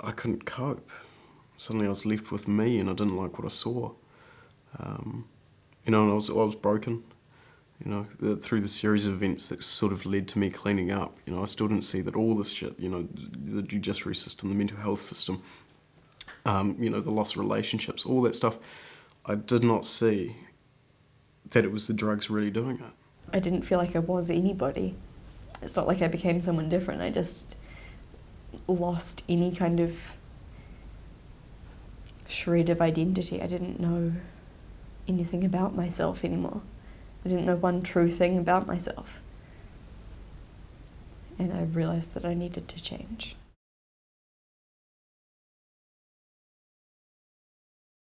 I couldn't cope. Suddenly I was left with me and I didn't like what I saw. Um, you know, and I was, I was broken, you know, through the series of events that sort of led to me cleaning up. You know, I still didn't see that all this shit, you know, the judiciary system, the mental health system, um, you know, the lost relationships, all that stuff, I did not see that it was the drugs really doing it. I didn't feel like I was anybody. It's not like I became someone different. I just lost any kind of shred of identity. I didn't know anything about myself anymore. I didn't know one true thing about myself. And I realised that I needed to change.